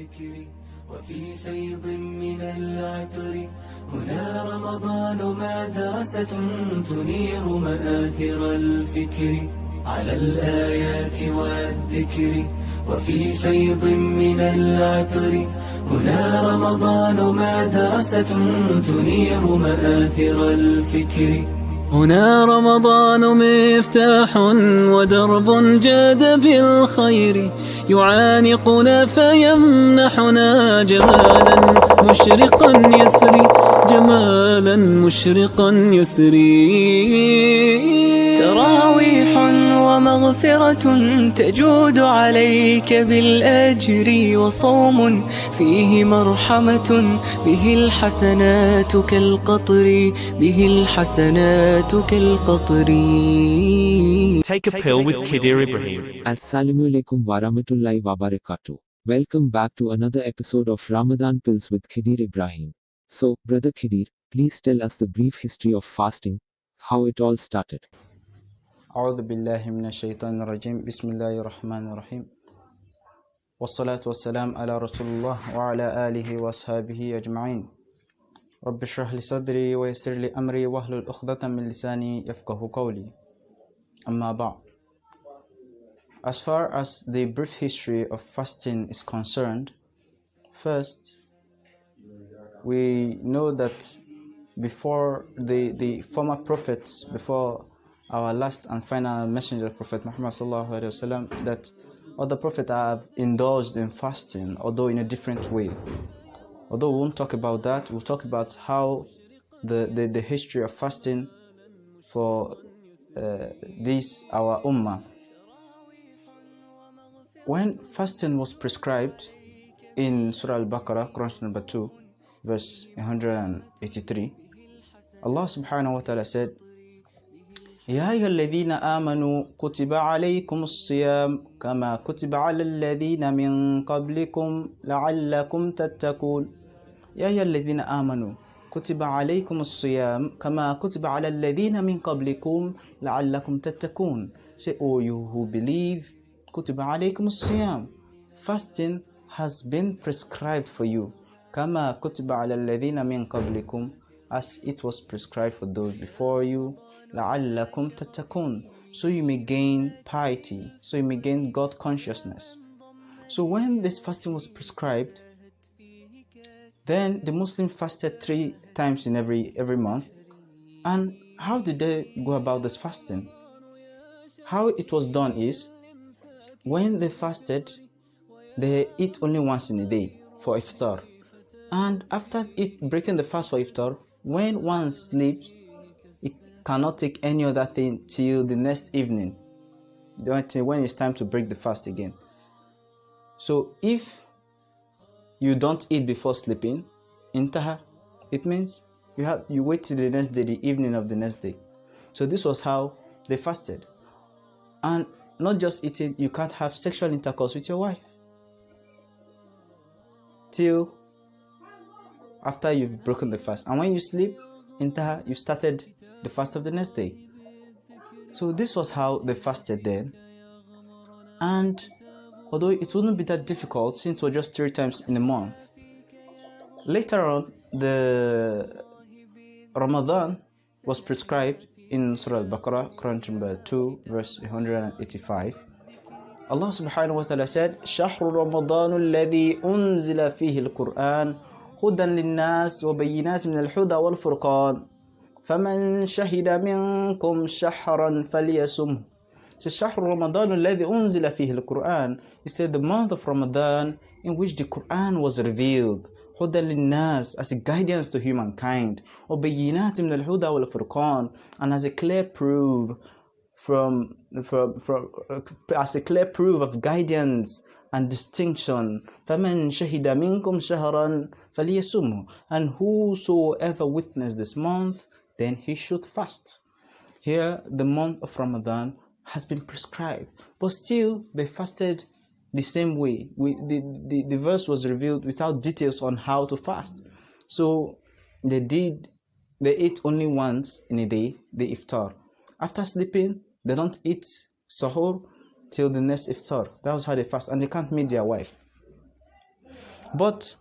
والذكر وفي فيض من العطر. هنا رمضان مدرسة تنير مآثر الفكر. على الآيات والذكر وفي فيض من العطر. هنا رمضان مدرسة تنير مآثر الفكر. هنا رمضان مفتاح ودرب جاد بالخير. يعانقنا فيمنحنا جمالا مشرقا يسري. جمالا مشرقا يسري تراويح ومغفرة تجود عليك بالأجر وصوم فيه مرحمة به الحسنات كالقطر به الحسنات كالقطر Take a pill with Kidir Ibrahim. Assalamu alaikum warahmatullahi wabarakatuh. Welcome back to another episode of Ramadan Pills with Khidir Ibrahim. So, Brother Khidir, please tell us the brief history of fasting, how it all started. أعوذ بالله من الشيطان الرجيم بسم الله الرحمن الرحيم والصلاة والسلام على رسول الله وعلى آله وأصحابه أجمعين رب اشرح لي صدري ويسر لي أمري واحلل عقدة من لساني يفقه قولي أما بعد As far as the brief history of fasting is concerned, first we know that before the, the former prophets, before our last and final messenger, Prophet Muhammad wasallam, that other prophets have indulged in fasting, although in a different way. Although we won't talk about that, we'll talk about how the, the, the history of fasting for uh, this our ummah. When fasting was prescribed in Surah Al-Baqarah, Quran number 2, verse 183, Allah subhanahu wa ta'ala said, يا أيها الذين آمنوا كتب عليكم الصيام كما كتب على الذين من قبلكم لعلكم تتقون. يا أيها الذين آمنوا كتب عليكم الصيام كما كتب على الذين من قبلكم لعلكم تتقون. Say, oh you who believe كتب عليكم الصيام. Fasting has been prescribed for you كما كتب على الذين من قبلكم as it was prescribed for those before you لعلكم تتقون so you may gain piety so you may gain God consciousness so when this fasting was prescribed then the Muslim fasted three times in every every month and how did they go about this fasting how it was done is when they fasted they eat only once in a day for iftar and after it breaking the fast for iftar when one sleeps it cannot take any other thing till the next evening. When it's time to break the fast again. So if you don't eat before sleeping intaha it means you have you wait till the next day the evening of the next day. So this was how they fasted. And not just eating you can't have sexual intercourse with your wife. Till after you've broken the fast. And when you sleep intaha you started the fast of the next day. So this was how they fasted then. And although it wouldn't be that difficult since we're just three times in a month later on the ramadan was prescribed in surah al-baqarah quran number 2 verse 185 allah subhanahu wa ta'ala said shahru ramadan alladhi unzila fihi al-quran هدى للناس وبينات من الهدى والفرقان فمن شهد منكم شهرا فليصمه So شهر رمضان الذي أنزل فيه القرآن said the month of Ramadan in which the Quran was revealed هدى للناس as a guidance to humankind وبينات من الهدى والفرقان and as a clear proof from, from, from uh, as a clear proof of guidance and distinction فَمَنْ شَهِدَ مِنْكُمْ شَهْرًا فَلْيَسُمْهُ and whosoever witnessed this month then he should fast here the month of Ramadan has been prescribed but still they fasted the same way we, the, the, the verse was revealed without details on how to fast so they did they ate only once in a day the iftar after sleeping they don't eat sahur till the next iftar. That was how they fast, and they can't meet their wife. But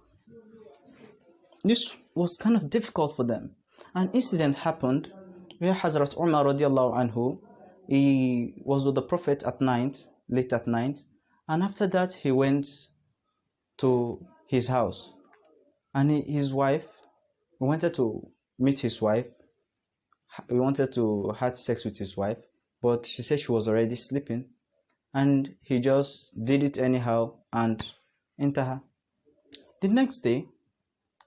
this was kind of difficult for them. An incident happened where Hazrat Umar radiallahu anhu, he was with the Prophet at night, late at night, and after that he went to his house. And his wife, he wanted to meet his wife. He wanted to have sex with his wife, but she said she was already sleeping And he just did it anyhow and enter her. The next day,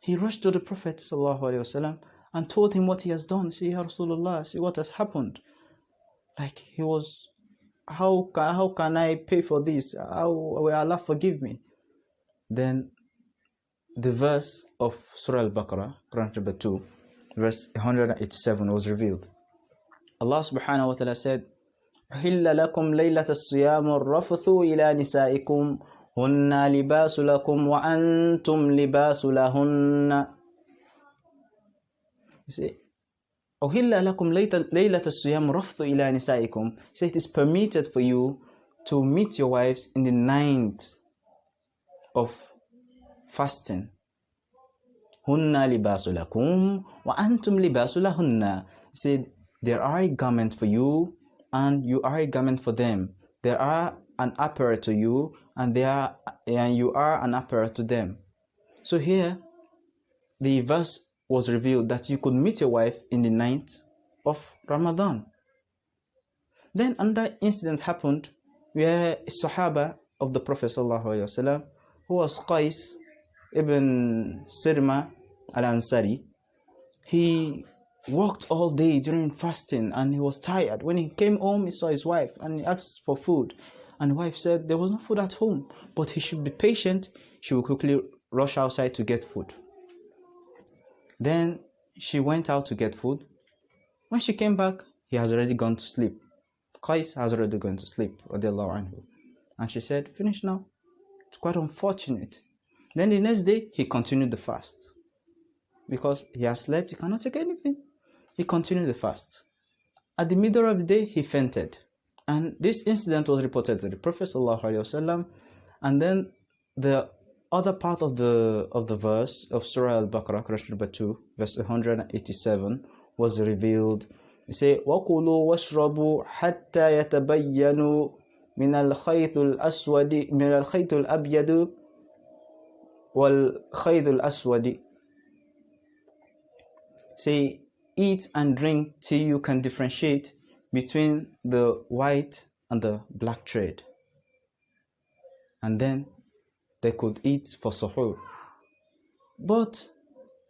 he rushed to the Prophet وسلم, and told him what he has done. See, Ya Rasulullah, see what has happened. Like he was, how can, how can I pay for this? How will Allah forgive me? Then the verse of Surah Al-Baqarah, Quran chapter 2, verse 187 was revealed. Allah subhanahu wa ta'ala said, أحل لكم ليلة الصيام الرفث إلى نسائكم هن لباس لكم وأنتم لباس لهن. أحل لكم ليلة الصيام الرفث إلى نسائكم. So it is permitted for you to meet your wives in the ninth of fasting. هن لباس لكم وأنتم لباس لهن. Said there are a garment for you and you are a garment for them. They are an apparel to you and they are and you are an apparel to them. So here the verse was revealed that you could meet your wife in the ninth of Ramadan. Then another incident happened where a Sahaba of the Prophet ﷺ, who was Qais ibn Sirma al-Ansari, he worked all day during fasting and he was tired. When he came home, he saw his wife and he asked for food. And the wife said there was no food at home, but he should be patient. She will quickly rush outside to get food. Then she went out to get food. When she came back, he has already gone to sleep. Qais has already gone to sleep. And she said, Finish now. It's quite unfortunate. Then the next day, he continued the fast. Because he has slept, he cannot take anything. He continued the fast. At the middle of the day, he fainted. And this incident was reported to the Prophet ﷺ, and then the other part of the of the verse of Surah Al-Baqarah, Quran number 2, verse 187, was revealed. It says, وَكُلُوا وَاشْرَبُوا حَتَّى يَتَبَيَّنُوا من الخيط الأسود من الخيط الأبيض والخيط الأسود Say, eat and drink till you can differentiate between the white and the black thread. And then they could eat for suhoor. But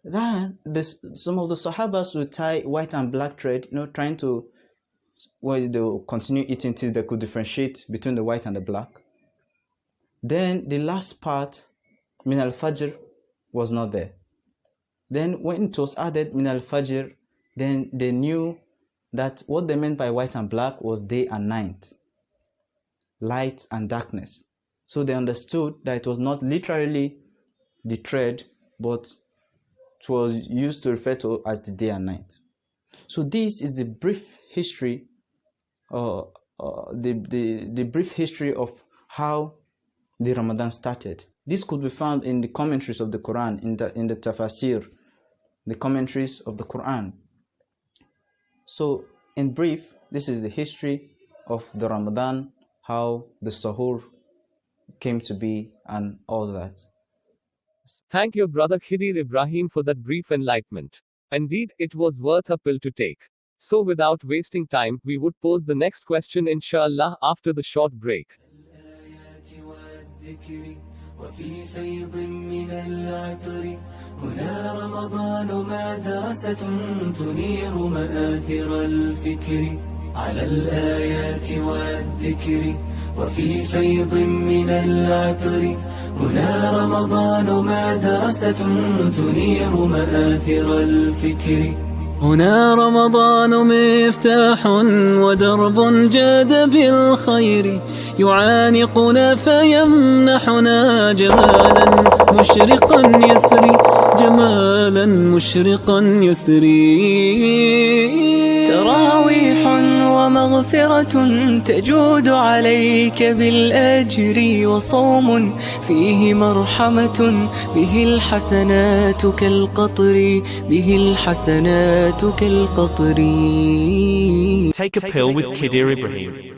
then this, some of the Sahabas would tie white and black thread, you know, trying to well, they'll continue eating till they could differentiate between the white and the black. Then the last part, min al fajr, was not there. Then when it was added min al fajr, then they knew that what they meant by white and black was day and night, light and darkness. So they understood that it was not literally the thread, but it was used to refer to as the day and night. So this is the brief history, uh, uh, the, the, the brief history of how the Ramadan started. This could be found in the commentaries of the Quran, in the, in the tafsir, the commentaries of the Quran. So in brief, this is the history of the Ramadan, how the Sahur came to be and all that. Thank your brother Khidir Ibrahim for that brief enlightenment. Indeed, it was worth a pill to take. So without wasting time, we would pose the next question inshallah after the short break. وفي فيض من العطر هنا رمضان مدرسة تنير مآثر الفكر على الآيات والذكر. وفي فيض من العطر هنا رمضان مدرسة تنير مآثر الفكر هنا رمضان مفتاح ودرب جاد بالخير. يعانقنا فيمنحنا جمالا مشرقا يسري. جمالا مشرقا يسري تراويح ومغفرة تجود عليك بالأجر وصوم فيه مرحمة به الحسنات كالقطر به الحسنات كالقطر Take a pill with Kidir Ibrahim.